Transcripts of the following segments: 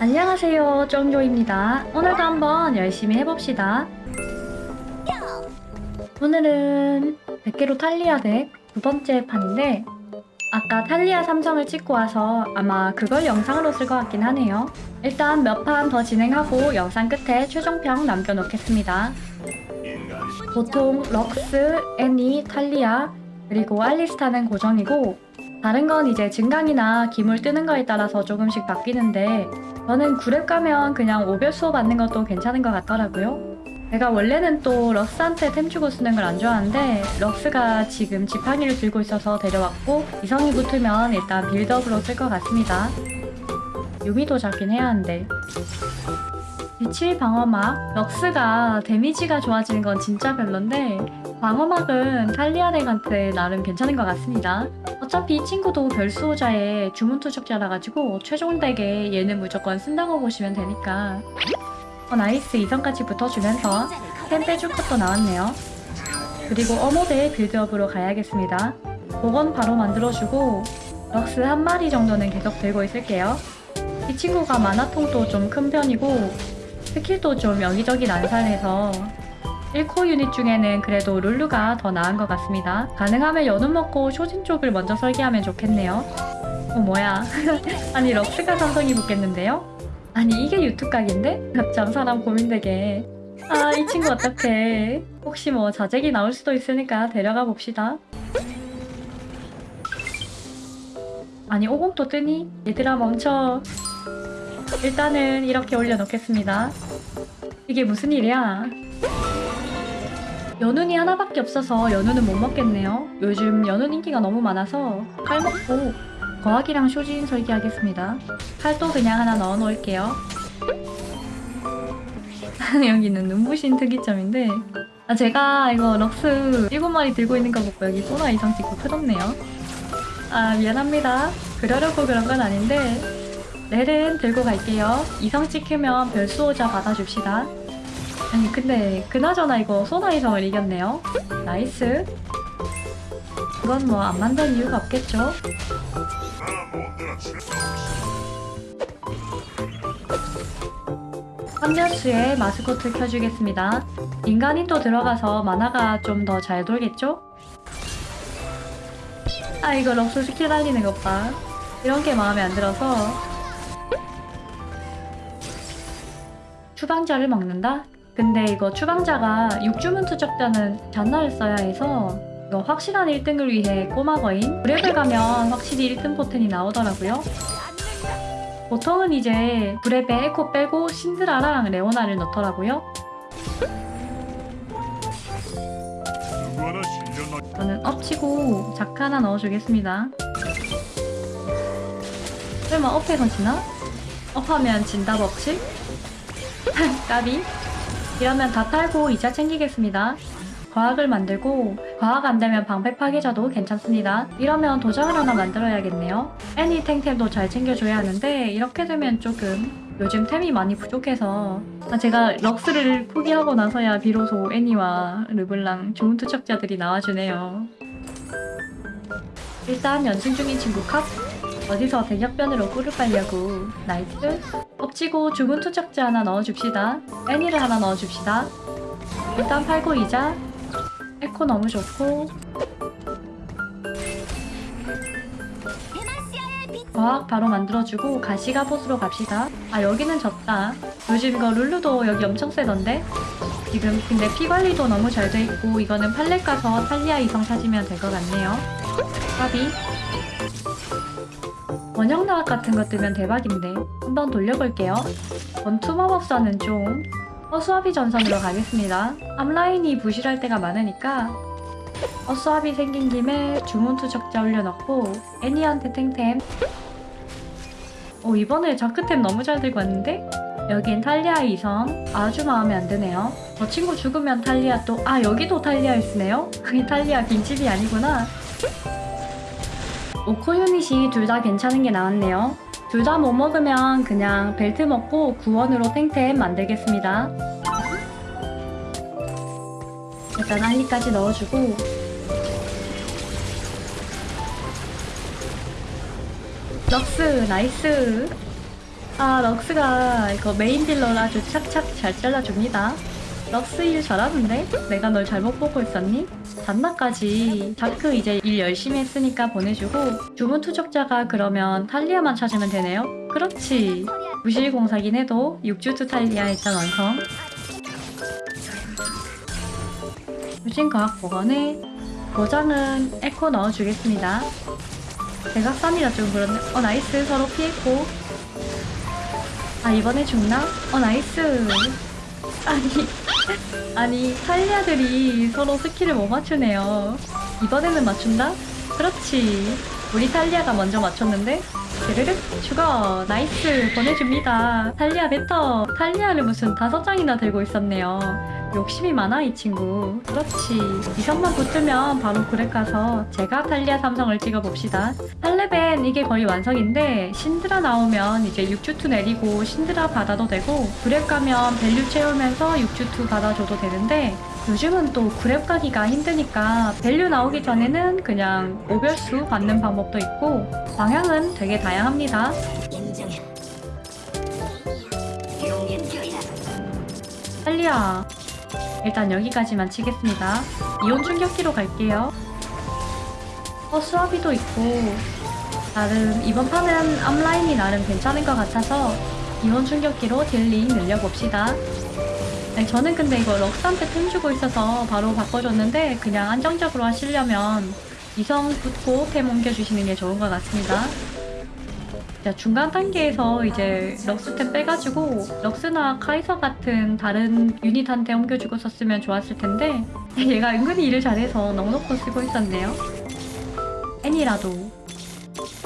안녕하세요 쫑조입니다. 오늘도 한번 열심히 해봅시다. 오늘은 100개로 탈리아 덱 두 번째 판인데 아까 탈리아 삼성을 찍고 와서 아마 그걸 영상으로 쓸 것 같긴 하네요. 일단 몇 판 더 진행하고 영상 끝에 최종평 남겨놓겠습니다. 보통 럭스, 애니, 탈리아 그리고 알리스타는 고정이고 다른 건 이제 증강이나 기물 뜨는 거에 따라서 조금씩 바뀌는데 저는 9렙 가면 그냥 오별수호 받는 것도 괜찮은 것 같더라고요. 제가 원래는 또 럭스한테 템 주고 쓰는 걸 안 좋아하는데 럭스가 지금 지팡이를 들고 있어서 데려왔고 이성이 붙으면 일단 빌드업으로 쓸 것 같습니다. 유미도 잡긴 해야 하는데 빛칠 방어막 럭스가 데미지가 좋아지는 건 진짜 별론데 방어막은 탈리아덱한테 나름 괜찮은 것 같습니다. 어차피 이 친구도 별수호자의 주문투척자라 가지고 최종 덱에 얘는 무조건 쓴다고 보시면 되니까 어 nice 이성까지 붙어주면서 템 빼줄 것도 나왔네요. 그리고 어모대 빌드업으로 가야겠습니다. 보건 바로 만들어주고 럭스 한 마리 정도는 계속 들고 있을게요. 이 친구가 마나통도 좀 큰 편이고 스킬도 좀 여기저기 난사해서 1코 유닛 중에는 그래도 룰루가 더 나은 것 같습니다. 가능하면 여눈 먹고 쇼진 쪽을 먼저 설계하면 좋겠네요. 어 뭐야 아니 럭스가 삼성이 붙겠는데요? 아니 이게 유튜브 각인데? 참 사람 고민되게 아 이 친구 어떡해 혹시 뭐 자잭이 나올 수도 있으니까 데려가 봅시다 아니 오공도 뜨니? 얘들아 멈춰 일단은 이렇게 올려놓겠습니다 이게 무슨 일이야 연운이 하나밖에 없어서 연운은 못 먹겠네요. 요즘 연운 인기가 너무 많아서 칼 먹고 거학이랑 쇼진 설계 하겠습니다. 칼도 그냥 하나 넣어 놓을게요. 여기는 눈부신 특이점인데 아 제가 이거 럭스 7마리 들고 있는 거 보고 여기 소나 이상 찍고 틀었네요. 아 미안합니다. 그러려고 그런 건 아닌데 렐은 들고 갈게요. 이성 찍히면 별수호자 받아줍시다. 아니 근데 그나저나 이거 소나이성을 이겼네요. nice. 그건 뭐 안 만든 이유가 없겠죠. 한면수에 마스코트 켜주겠습니다. 인간인 또 들어가서 마나가 좀 더 잘 돌겠죠? 아 이거 럭스 스킬 달리는 것봐. 이런 게 마음에 안 들어서. 추방자를 먹는다? 근데 이거 추방자가 육주문 투척자는 잔나를 써야 해서 이거 확실한 1등을 위해 꼬마거인 구렙을 가면 확실히 1등 포텐이 나오더라고요 보통은 이제 구렙에 에코 빼고 신드라랑 레오나를 넣더라고요 저는 업치고 자크 하나 넣어주겠습니다 설마 업해 건지나? 업하면 진다 법칙? 까비 이러면 다 팔고 이자 챙기겠습니다. 거학을 만들고 거학 안되면 방패 파괴자도 괜찮습니다. 이러면 도장을 하나 만들어야겠네요. 애니 탱템도 잘 챙겨줘야 하는데 이렇게 되면 조금 요즘 템이 많이 부족해서 아, 제가 럭스를 포기하고 나서야 비로소 애니와 르블랑 좋은 투척자들이 나와주네요. 일단 연승 중인 친구 컷 어디서 대격변으로 꿀을 빨려고. nice. 업치고 주문 투척자 하나 넣어줍시다. 애니를 하나 넣어줍시다. 일단 팔고 이자. 에코 너무 좋고. 거학 바로 만들어주고 가시갑옷으로 갑시다. 아 여기는 졌다. 요즘 이거 룰루도 여기 엄청 세던데? 지금 근데 피 관리도 너무 잘 돼 있고 이거는 팔렙 가서 탈리아 이성 찾으면 될 것 같네요. 까비 원형나학 같은 거 뜨면 대박인데 한번 돌려볼게요. 원투 마법사는 좀 허수아비 전선으로 가겠습니다. 앞라인이 부실할 때가 많으니까 허수아비 생긴 김에 주문투 적자 올려놓고 애니한테 탱템. 오 이번에 자크템 너무 잘 들고 왔는데? 여긴 탈리아 이성. 아주 마음에 안 드네요. 저 친구 죽으면 탈리아 또 아 여기도 탈리아 있으네요? 이 탈리아 빈집이 아니구나 오코 유닛이 둘 다 괜찮은 게 나왔네요. 둘 다 못 먹으면 그냥 벨트 먹고 구원으로 탱템 만들겠습니다. 일단 알리까지 넣어주고 럭스 nice 아 럭스가 이거 메인 딜러를 아주 착착 잘 잘라줍니다 럭스 일 잘하는데? 내가 널 잘못 보고 있었니? 잔나까지. 자크 이제 일 열심히 했으니까 보내주고 주문 투척자가 그러면 탈리아만 찾으면 되네요? 그렇지. 부실공사긴 해도 6주투 탈리아 일단 완성. 쇼진 거학 보건에 도장은 에코 넣어주겠습니다. 대각선이라 좀 그렇네 어 nice. 서로 피했고. 아 이번에 죽나? 어 nice. 아니 아니 탈리아들이 서로 스킬을 못 맞추네요. 이번에는 맞춘다? 그렇지. 우리 탈리아가 먼저 맞췄는데? 드르륵 죽어. nice. 보내줍니다. 탈리아 베터 탈리아를 무슨 다섯 장이나 들고 있었네요 욕심이 많아 이 친구 그렇지 이성만 붙으면 바로 구렙 가서 제가 탈리아 삼성을 찍어봅시다 8레벨 이게 거의 완성인데 신드라 나오면 이제 6주투 내리고 신드라 받아도 되고 구렙 가면 value 채우면서 6주투 받아줘도 되는데 요즘은 또 구렙 가기가 힘드니까 value 나오기 전에는 그냥 오별수 받는 방법도 있고 방향은 되게 다양합니다. 용인교야. 일단 여기까지만 치겠습니다. 이온 충격기로 갈게요. 허수아비도 있고 나름 이번 판은 앞라인이 나름 괜찮은 것 같아서 이온 충격기로 딜링 늘려봅시다. 아니, 저는 근데 이거 럭스한테 템 주고 있어서 바로 바꿔줬는데 그냥 안정적으로 하시려면 이성 붙고 템 옮겨주시는 게 좋은 것 같습니다. 자, 중간 단계에서 이제 럭스템 빼가지고 럭스나 카이서 같은 다른 유닛한테 옮겨주고 썼으면 좋았을 텐데 얘가 은근히 일을 잘해서 넉넉히 쓰고 있었네요. 애니라도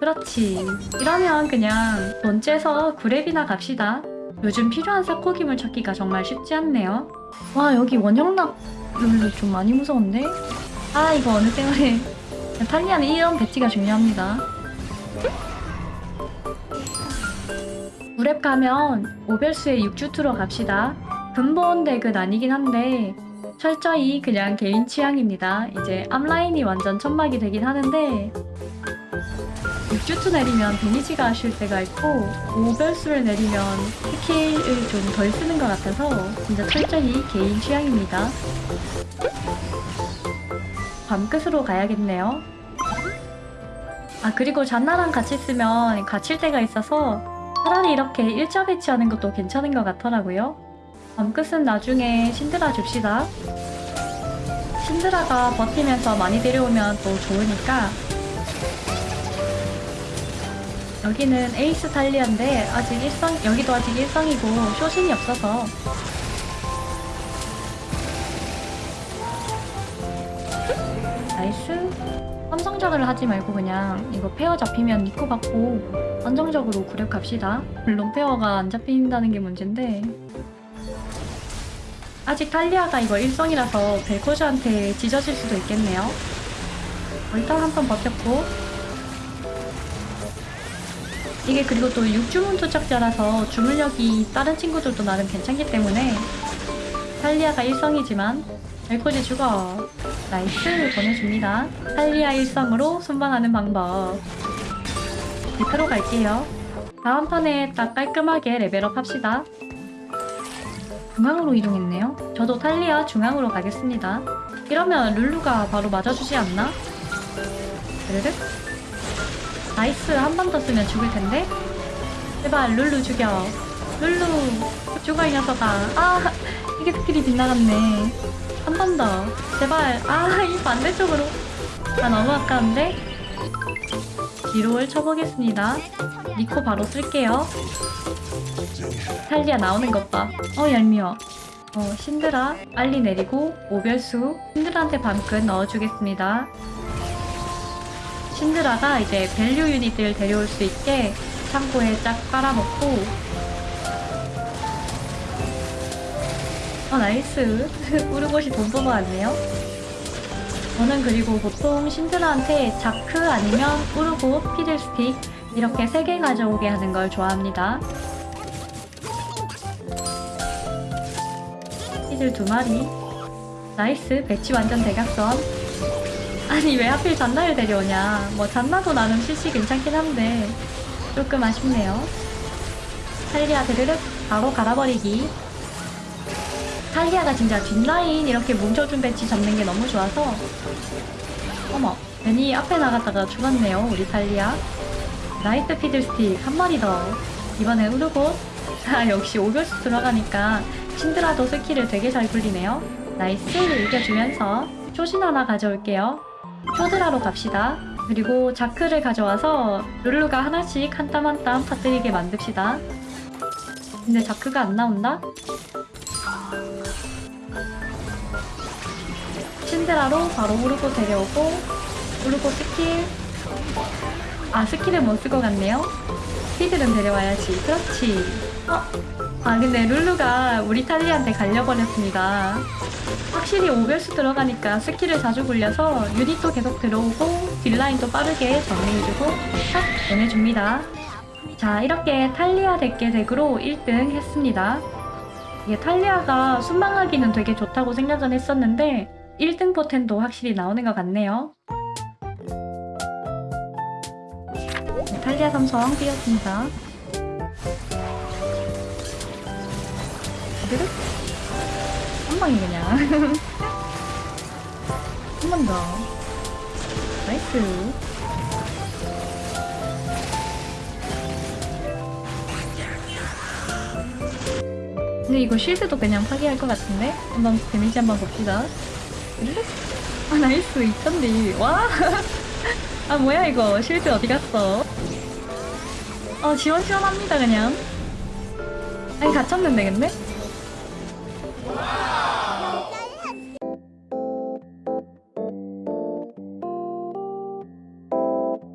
그렇지 이러면 그냥 돈 째서 구랩이나 갑시다. 요즘 필요한 사코기물 찾기가 정말 쉽지 않네요. 와 여기 원형락 룰루 좀 많이 무서운데? 아 이거 어느 때문에 탈리아는 이런 배치가 중요합니다. 무랩 가면 오별수의 6주투로 갑시다. 근본 덱은 아니긴 한데 철저히 그냥 개인 취향입니다. 이제 앞라인이 완전 천막이 되긴 하는데 6주투 내리면 데미지가 아쉬울 때가 있고 오별수를 내리면 스킬을 좀 덜 쓰는 것 같아서 진짜 철저히 개인 취향입니다. 밤끝으로 가야겠네요. 아 그리고 잔나랑 같이 쓰면 갇힐 때가 있어서 차라리 이렇게 일자 배치하는 것도 괜찮은 것 같더라고요. 밤끝은 나중에 신드라 줍시다. 신드라가 버티면서 많이 데려오면 또 좋으니까 여기는 에이스 탈리아인데 아직 일성 여기도 아직 일성이고 쇼진이 없어서 nice 삼성작을 하지 말고 그냥 이거 페어 잡히면 니코 받고 안정적으로 갑시다. 물론 페어가 안 잡힌다는 게 문제인데 아직 탈리아가 이거 일성이라서 벨코즈한테 찢어질 수도 있겠네요. 어, 일단 한 번 버텼고 이게 그리고 또 6주문 투척자라서 주문력이 다른 친구들도 나름 괜찮기 때문에 탈리아가 일성이지만 벨코즈 죽어 nice 보내줍니다. 탈리아 일성으로 순방하는 방법 리프로 갈게요. 다음 판에 딱 깔끔하게 레벨업 합시다. 중앙으로 이동했네요. 저도 탈리아 중앙으로 가겠습니다. 이러면 룰루가 바로 맞아주지 않나? 그르륵 nice 한 번 더 쓰면 죽을 텐데? 제발 룰루 죽여. 룰루 죽어 이 녀석아. 아 이게 스킬이 빗나갔네. 한 번 더. 제발. 아 이 반대쪽으로. 아 너무 아까운데? 뒤로를 쳐보겠습니다. 니코 바로 쓸게요. 탈리아 나오는 것 봐. 어, 얄미워. 어, 신드라, 빨리 내리고, 오별수, 신드라한테 밤끝 넣어주겠습니다. 신드라가 이제 value 유닛들 데려올 수 있게 창고에 쫙 깔아놓고, 어, nice. 우르곳이 돈 뽑아왔네요. 저는 그리고 보통 신드라한테 자크 아니면 우르고 피들스틱 이렇게 세개 가져오게 하는 걸 좋아합니다. 피들 두 마리. nice 배치 완전 대각선. 아니 왜 하필 잔나를 데려오냐. 뭐 잔나도 나름 CC 괜찮긴 한데 조금 아쉽네요. 탈리아 드르륵 바로 갈아버리기 탈리아가 진짜 뒷라인 이렇게 뭉쳐준 배치 잡는 게 너무 좋아서. 어머 괜히 앞에 나갔다가 죽었네요 우리 탈리아. 라이트 피들스틱 한 마리 더. 이번엔 우르고. 아 역시 오별수 들어가니까 신드라도 스킬을 되게 잘 굴리네요. nice. 이겨주면서 쇼신 하나 가져올게요. 쇼드라로 갑시다. 그리고 자크를 가져와서 룰루가 하나씩 한 땀 한땀 터뜨리게 만듭시다. 근데 자크가 안 나온다? 신드라로 바로 우르고 데려오고 우르고 스킬. 아 스킬을 못쓸 것 같네요. 피들은 데려와야지. 그렇지. 어? 아 근데 룰루가 우리 탈리한테 갈려버렸습니다. 확실히 오별수 들어가니까 스킬을 자주 굴려서 유닛도 계속 들어오고 딜라인도 빠르게 정리해주고 탁 보내줍니다. 자 이렇게 탈리아 덱계 덱으로 1등 했습니다 이게 탈리아가 순방하기는 되게 좋다고 생각은 했었는데 1등 포텐도 확실히 나오는 것 같네요. 네, 탈리아 삼성 띄웠습니다. 드륵 한 방에 그냥. 한 번 더. nice 근데 이거 쉴드도 그냥 파괴할 것 같은데? 한번 데미지 한번 봅시다. 아 나이스 있던데 와! 아 뭐야 이거 쉴드 어디 갔어? 어 시원시원합니다 그냥 아니 갇혔는데 근데?